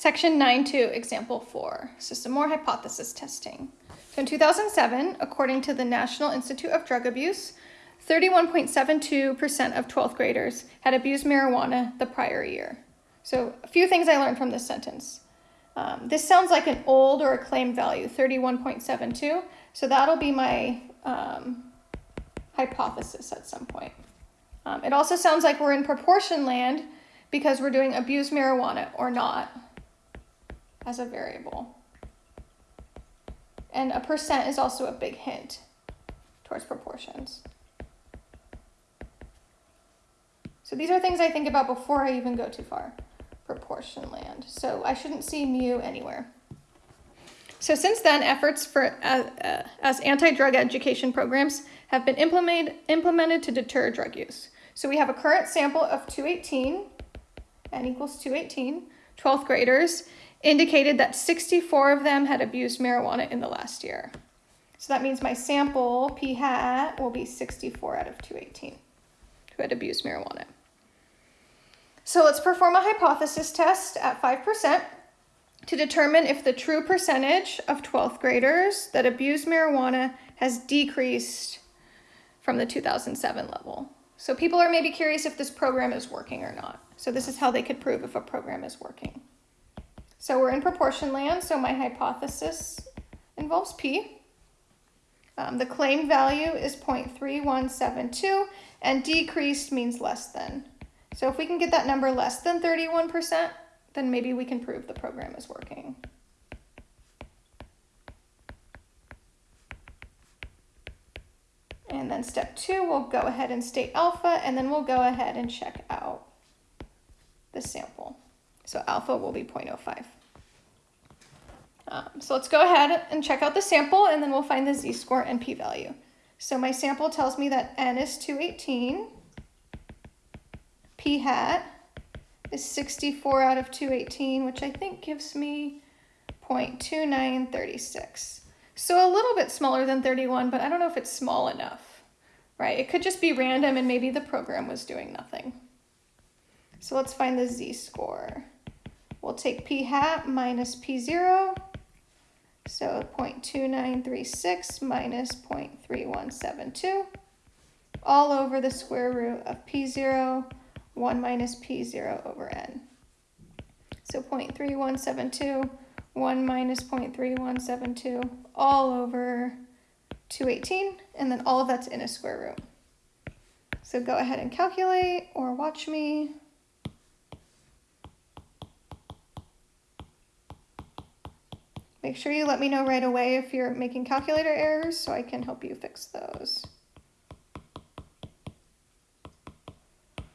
Section 9.2, example 4. This is some more hypothesis testing. So in 2007, according to the National Institute of Drug Abuse, 31.72% of 12th graders had abused marijuana the prior year. So a few things I learned from this sentence. Um, this sounds like an old or a claimed value, 31.72. So that'll be my um, hypothesis at some point. Um, it also sounds like we're in proportion land because we're doing abuse marijuana or not as a variable. And a percent is also a big hint towards proportions. So these are things I think about before I even go too far. Proportion land. So I shouldn't see mu anywhere. So since then, efforts for uh, uh, as anti-drug education programs have been implemented, implemented to deter drug use. So we have a current sample of 218, n equals 218, 12th graders, indicated that 64 of them had abused marijuana in the last year. So that means my sample, p hat, will be 64 out of 218 who had abused marijuana. So let's perform a hypothesis test at 5% to determine if the true percentage of 12th graders that abuse marijuana has decreased from the 2007 level. So people are maybe curious if this program is working or not. So this is how they could prove if a program is working. So we're in proportion land, so my hypothesis involves P. Um, the claim value is 0.3172, and decreased means less than. So if we can get that number less than 31%, then maybe we can prove the program is working. And then step two, we'll go ahead and state alpha, and then we'll go ahead and check out the sample. So alpha will be 0.05. Um, so let's go ahead and check out the sample and then we'll find the z-score and p-value. So my sample tells me that n is 218, p hat is 64 out of 218, which I think gives me 0.2936. So a little bit smaller than 31, but I don't know if it's small enough, right? It could just be random and maybe the program was doing nothing. So let's find the z-score. We'll take p hat minus p0. So 0.2936 minus 0.3172 all over the square root of p0, 1 minus p0 over n. So 0.3172, 1 minus 0.3172 all over 218, and then all of that's in a square root. So go ahead and calculate or watch me. Make sure you let me know right away if you're making calculator errors so I can help you fix those.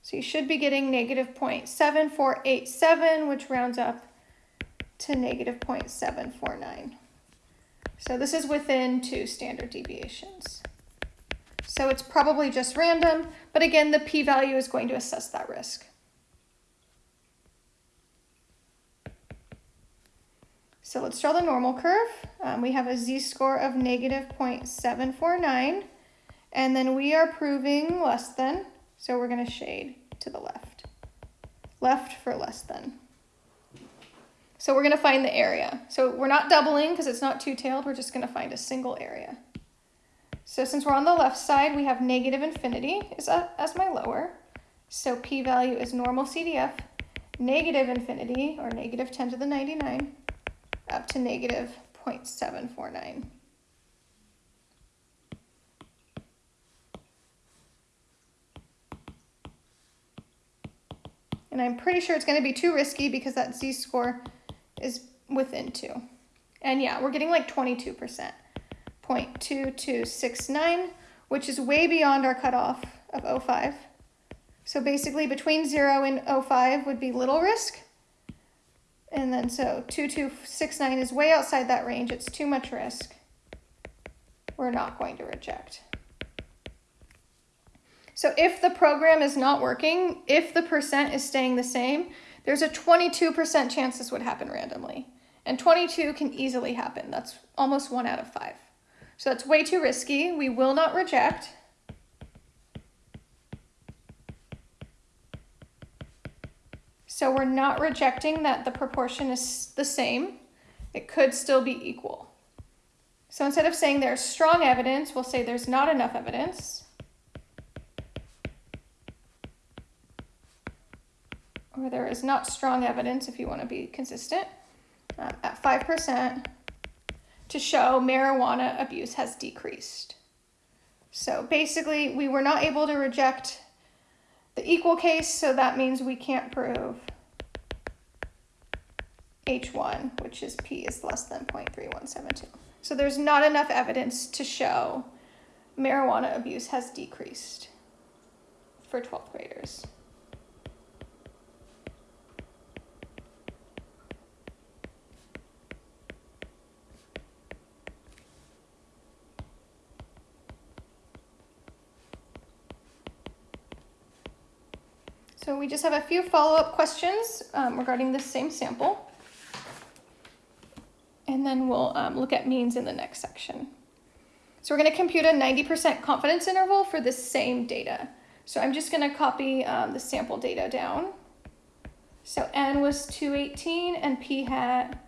So you should be getting negative 0.7487, which rounds up to negative 0.749. So this is within two standard deviations. So it's probably just random, but again, the p-value is going to assess that risk. So let's draw the normal curve. Um, we have a z-score of negative 0.749, and then we are proving less than, so we're going to shade to the left. Left for less than. So we're going to find the area. So we're not doubling because it's not two-tailed. We're just going to find a single area. So since we're on the left side, we have negative infinity is as my lower. So p-value is normal CDF, negative infinity, or negative 10 to the 99, up to negative 0.749. And I'm pretty sure it's going to be too risky because that z-score is within 2. And yeah, we're getting like 22%, 0.2269, which is way beyond our cutoff of 05. So basically between 0 and 05 would be little risk, and then so 2269 is way outside that range. It's too much risk. We're not going to reject. So if the program is not working, if the percent is staying the same, there's a 22% chance this would happen randomly. And 22 can easily happen. That's almost one out of five. So that's way too risky. We will not reject. So we're not rejecting that the proportion is the same. It could still be equal. So instead of saying there's strong evidence, we'll say there's not enough evidence. Or there is not strong evidence if you want to be consistent uh, at 5% to show marijuana abuse has decreased. So basically, we were not able to reject the equal case, so that means we can't prove H1, which is P is less than 0.3172. So there's not enough evidence to show marijuana abuse has decreased for 12th graders. We just have a few follow-up questions um, regarding the same sample. And then we'll um, look at means in the next section. So we're going to compute a 90% confidence interval for the same data. So I'm just going to copy um, the sample data down. So n was 218 and p hat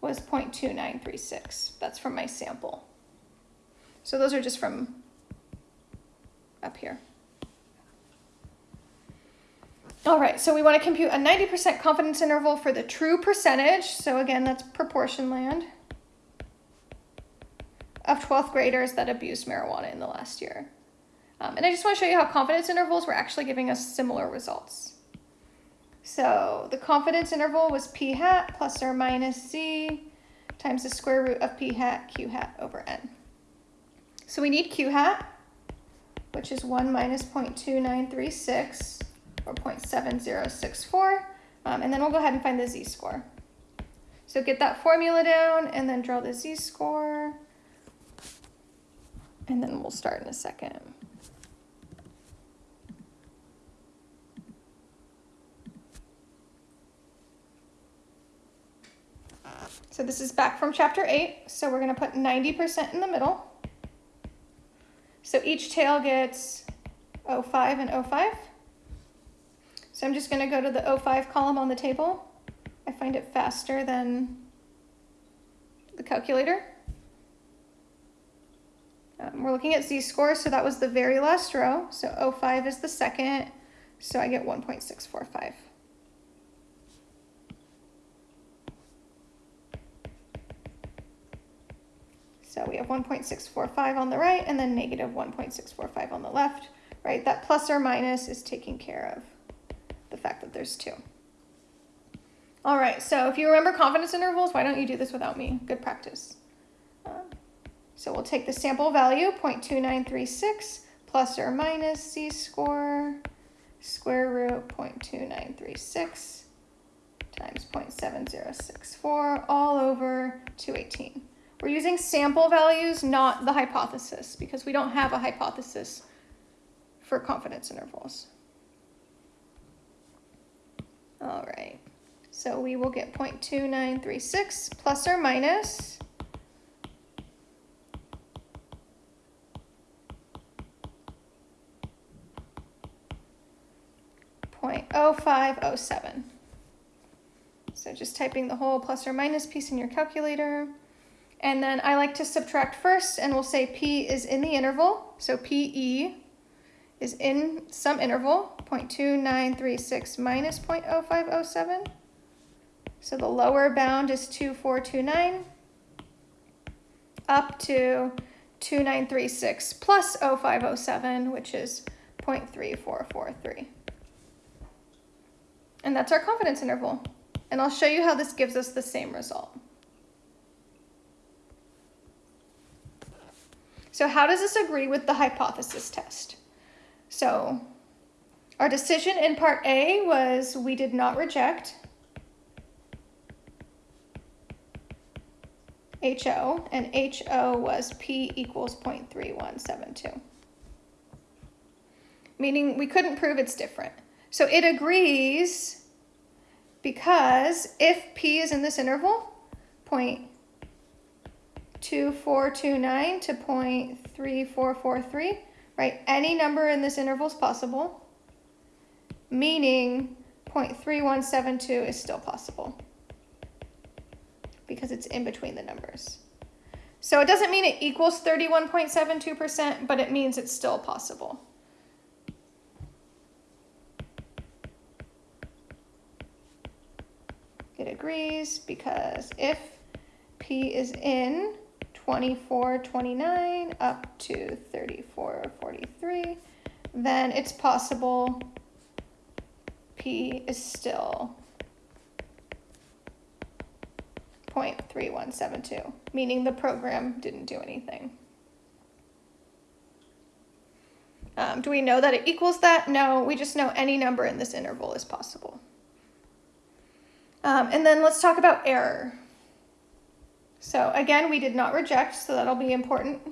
was 0.2936. That's from my sample. So those are just from up here. All right, so we want to compute a 90% confidence interval for the true percentage. So again, that's proportion land of 12th graders that abused marijuana in the last year. Um, and I just want to show you how confidence intervals were actually giving us similar results. So the confidence interval was p hat plus or minus z times the square root of p hat q hat over n. So we need q hat, which is 1 minus 0.2936 or 0.7064. Um, and then we'll go ahead and find the z-score. So get that formula down and then draw the z-score. And then we'll start in a second. So this is back from chapter 8. So we're going to put 90% in the middle. So each tail gets 05 and 05. So I'm just going to go to the 05 column on the table. I find it faster than the calculator. Um, we're looking at z-score, so that was the very last row. So 05 is the second, so I get 1.645. So we have 1.645 on the right and then negative 1.645 on the left, right? That plus or minus is taken care of the fact that there's two. All right, so if you remember confidence intervals, why don't you do this without me? Good practice. Um, so we'll take the sample value, 0.2936, plus or minus z-score, square root 0.2936 times 0.7064 all over 218. We're using sample values, not the hypothesis, because we don't have a hypothesis for confidence intervals. All right, so we will get 0.2936 plus or minus Point oh five oh seven. So just typing the whole plus or minus piece in your calculator. And then I like to subtract first and we'll say P is in the interval. So PE is in some interval, 0.2936 minus 0.0507. So the lower bound is 2429 up to 2936 plus 0507, which is 0.3443. And that's our confidence interval. And I'll show you how this gives us the same result. So how does this agree with the hypothesis test? So our decision in part A was we did not reject HO, and HO was P equals 0.3172. Meaning we couldn't prove it's different. So it agrees because if P is in this interval, 0.2429 to 0.3443, right? Any number in this interval is possible, meaning 0.3172 is still possible because it's in between the numbers. So it doesn't mean it equals 31.72%, but it means it's still possible. It agrees because if P is in 2429 up to 3443, then it's possible P is still 0.3172, meaning the program didn't do anything. Um, do we know that it equals that? No, we just know any number in this interval is possible. Um, and then let's talk about error. So again, we did not reject, so that'll be important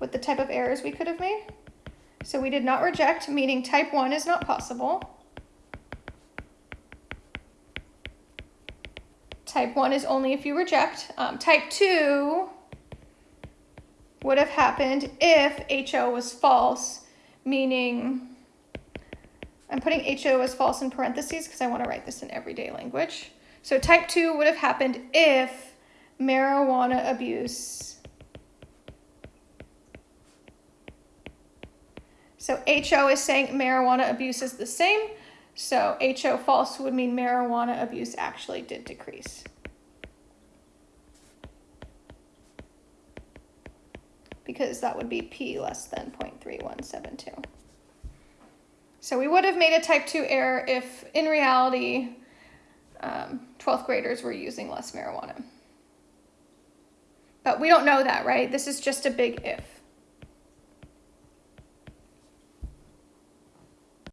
with the type of errors we could have made. So we did not reject, meaning type 1 is not possible. Type 1 is only if you reject. Um, type 2 would have happened if HO was false, meaning I'm putting HO as false in parentheses because I want to write this in everyday language. So type 2 would have happened if marijuana abuse. So HO is saying marijuana abuse is the same. So HO false would mean marijuana abuse actually did decrease. Because that would be P less than 0.3172. So we would have made a type 2 error if in reality um, 12th graders were using less marijuana. But we don't know that, right? This is just a big if.